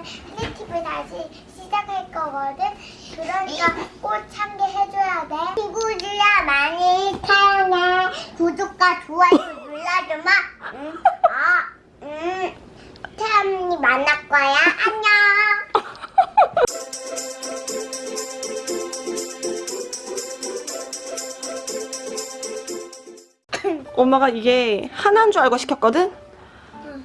오늘 스티브 다시 시작할 거거든. 그러니까 꼭 참여해줘야 돼. 친구들아 많이 사랑해. 구독과 좋아요 눌러주마. 응. 아, 응. 태연이 만날 거야. 안녕. 엄마가 이게 하나인 줄 알고 시켰거든?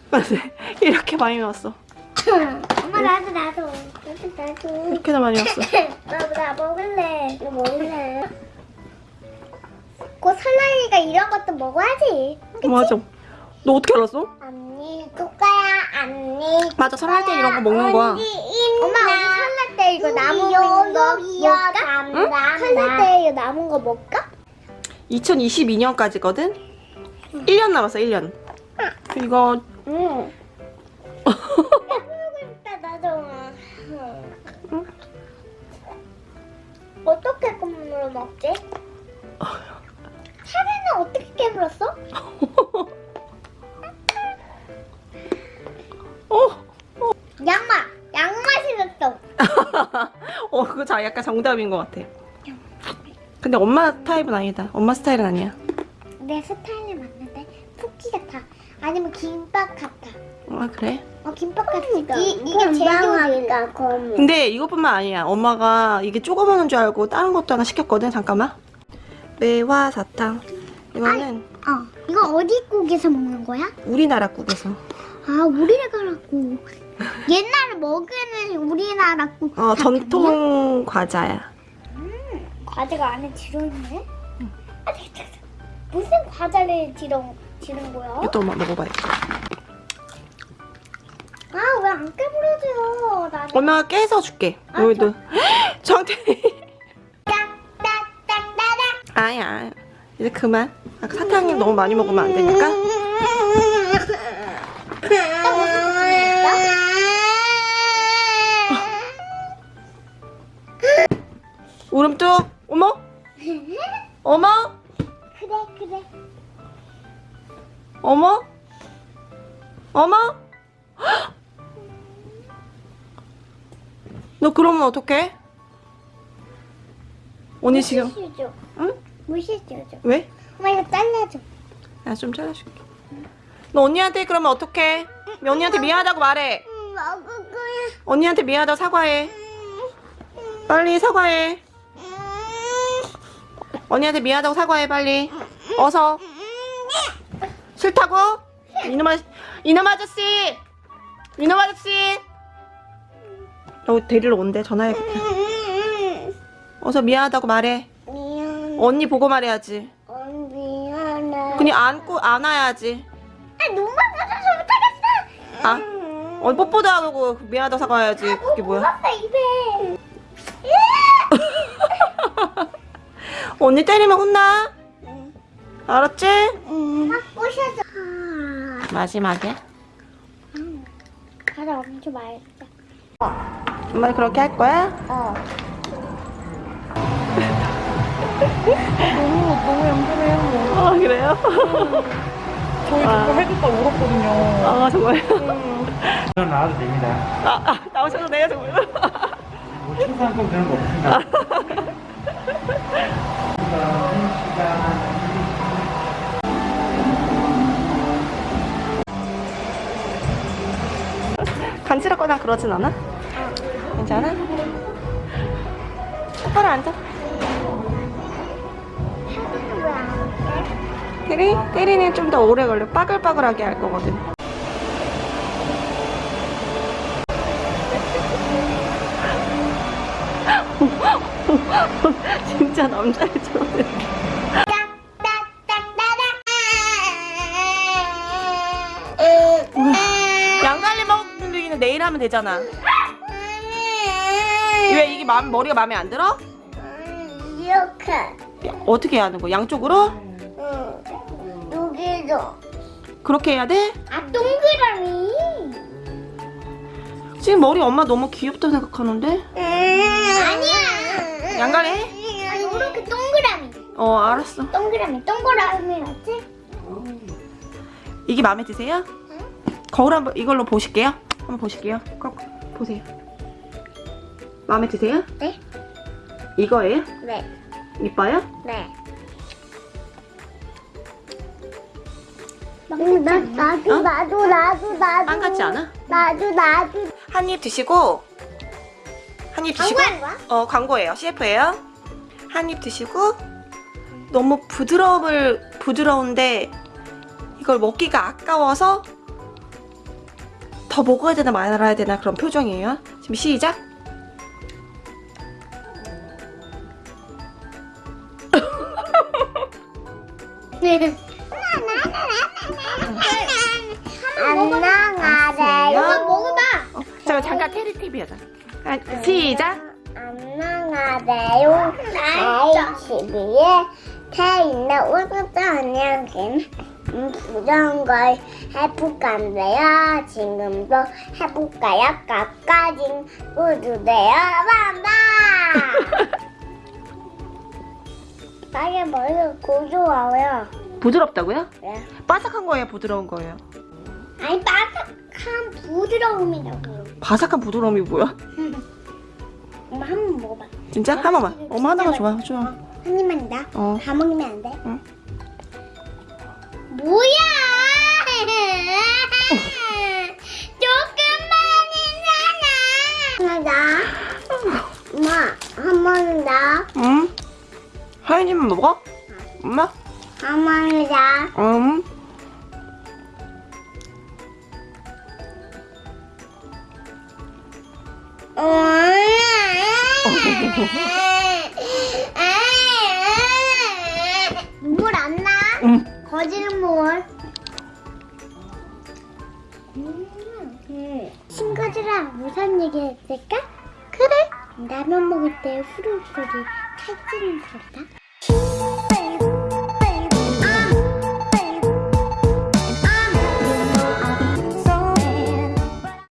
근데 이렇게 많이 나왔어. 엄마 나도 나도 나도 나도. 이렇게나 많이 왔어. 나도 나 먹을래. 나 먹을래. 곧 설날이니까 이런 것도 먹어야지. 그치? 맞아. 너 어떻게 알았어? 언니 누가야 언니. 맞아, 설날 때 이런 거 먹는 거야. 엄마 우리 설날 때 이거 남은 거 먹을까? 응? 설날 때 이거 남은 거 먹을까? 2022년까지거든? 1년 남았어, 1년. 이거 응. 껌으로 먹지? 사례는 어떻게 깨물었어? 어? 양마! 양맛이 났어. 어, 그거 자 약간 정답인 것 같아. 근데 엄마 타입은 아니다. 엄마 스타일은 아니야. 내 스타일에 맞는데 쿠키 같아. 아니면 김밥 같아. 아, 그래? 어 김밥 같아. 이 이게 제일 검. 근데 이것뿐만 아니야. 엄마가 이게 조그마한 줄 알고 다른 것도 하나 시켰거든. 잠깐만. 매화 사탕. 이거는 어 이거 어디 국에서 먹는 거야? 우리나라 국에서. 아 우리나라 국. 옛날에 먹는 우리나라 국. 어, 전통 과자야. 과자가 안에 들어있네? 아, 잠깐, 잠깐. 무슨 과자를 들어, 들은 거야? 이것도 엄마 먹어봐야겠다. 아, 왜 안 깨물어줘요? 나는. 엄마가 깨서 줄게. 아, 여기도. 정태. 딱딱딱따닥. 아야. 이제 그만. 아, 사탕이 너무 많이 먹으면 안 되니까. 울음뚝. 어머? 어머? 그래, 그래. 어머? 어머? 너 그러면 어떡해? 언니 지금 무시해줘. 응? 무시해줘. 왜? 엄마 이거 잘라줘. 나 좀 잘라줄게. 너 언니한테 그러면 어떡해? 언니한테 미안하다고 말해. 음, 먹을 거야. 언니한테 미안하다고 사과해. 빨리 사과해. 언니한테 미안하다고 사과해 빨리. 어서. 싫다고? 이놈 아저씨. 이놈 아저씨. 이놈 아저씨. 너 데리러 온대 전화해야겠다. 어서 미안하다고 말해. 미안. 언니 보고 말해야지. 어, 미안해. 그냥 안고 안아야지. 아, 눈만 맞아서 못하겠어. 아? 어, 뽀뽀도 하고 미안하다고 사과해야지. 그게 뭐야? 입에. 언니 때리면 혼나. 알았지? 응. 막 부셔줘. 마지막에. 가자, 엄청 맛있다. 엄마 그렇게 할 거야? 어. 너무 너무 얌전해요. 아 그래요? 저희 그거 해줬다 울었거든요. 아 정말? 저는 나와도 됩니다. 아, 아 나오셔도 돼요 정말? 뭐 충상권 그런 거 없습니다. 간지럽거나 그러진 않아? 똑바로 앉아? 테리? 테리는 좀 더 오래 걸려 빠글빠글하게 할 거거든 진짜 남자애처럼 양갈래 먹는 내일 하면 되잖아 왜 이게 맘, 머리가 마음에 안 들어? 이렇게. 어떻게 해야 하는 거야? 양쪽으로? 응. 여기도. 그렇게 해야 돼? 아, 동그라미. 지금 머리 엄마 너무 귀엽다 생각하는데? 아니야. 양갈래 해? 아니, 이렇게 동그라미. 어 알았어 동그라미, 동그라미 맞지? 이게 마음에 드세요? 거울 한번 이걸로 보실게요 한번 보실게요 꼭. 보세요. 마음에 드세요? 네. 이거예요? 네. 이뻐요? 네. 응, 나, 나도, 어? 나도, 나도, 나도. 빵 같지 않아? 나도, 나도. 한 입 드시고 한 입 드시고 거야? 어 광고예요 CF예요 한 입 드시고 너무 부드러움을 부드러운데 이걸 먹기가 아까워서 더 먹어야 되나 말아야 되나 그런 표정이에요 지금 시작 안녕하세요. 먹어봐. 어, 자 잠깐 테리TV 하자 아, 시작 안녕하세요. 아이치비에 태 있는 우주도 안녕하긴 부정한 걸 해볼 건데요. 지금도 해볼까요? 까까진 우주대요. 반바! 빨리 머리가 고소해요. 부드럽다고요? 네. 바삭한 거예요 부드러운 거예요 아니 바삭한 부드러움이라고요. 바삭한 부드러움이 뭐야? 엄마 한 번 먹어봐. 진짜? 한 번만 엄마 하나만 좋아 좋아 한 입만 다. 어. 다 먹으면 안 돼? 응. 뭐야? 조금만이잖아. 나. 엄마, 한 번은 다. 응? 하연이만 먹어? 엄마? 한 번은 다. 음. 눈물 안 나? 음. 거짓 눈물. 음. 친구들이랑 무슨 얘기 했을까? 그래. 라면 먹을 때 후루후루 탈지는 소리다.